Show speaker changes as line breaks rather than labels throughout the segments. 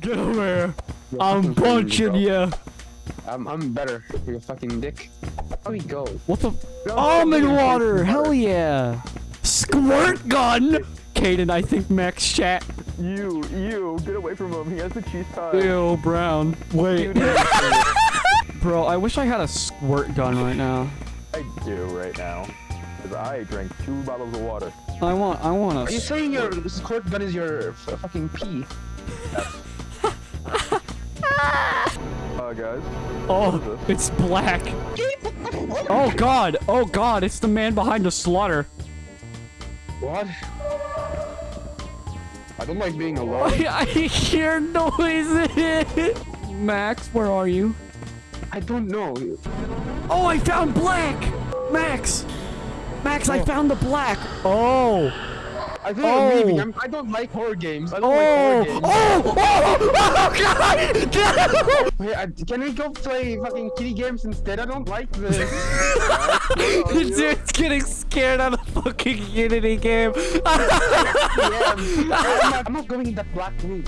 Get over here.
You're
I'm punching you.
I'm, I'm better. You fucking dick. How we go?
What the?
No,
Almond
fucking
water. Hell yeah. Squirt gun. Caden, I think Max chat.
You, you, get away from him. He has the cheese tie.
Ew, Brown. Wait. Bro, I wish I had a squirt gun right now.
I do right now. Because I drank two bottles of water.
I want, I want
Are you
a.
saying your squirt gun is your fucking pee?
guys.
Oh, it's black. Oh God. Oh God. It's the man behind the slaughter.
What? I don't like being alone.
I, I hear noises. Max, where are you?
I don't know.
Oh, I found black. Max. Max, I
Oh.
found the black. Oh.
I think
Oh.
I'm leaving. Oh. I'm, I don't like horror games. I don't
Oh.
like horror oh. games.
Oh. Oh. Oh God.
Wait, I, can we go play fucking kitty games instead? I don't like this.
Dude's getting scared out of fucking Unity game.
yeah, I'm, not, I'm not going in that black room.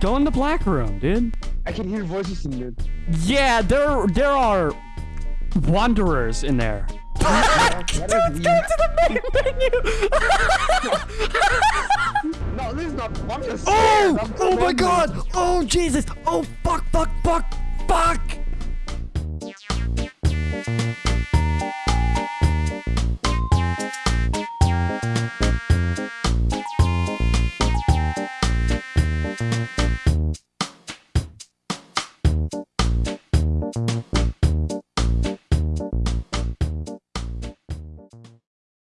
Go in the black room, dude.
I can hear voices in there.
Yeah, there there are wanderers in there.
Is
Go to the main menu.
No, this is not. Just
oh! Oh my god! Oh Jesus! Oh fuck! Fuck! Fuck! Fuck!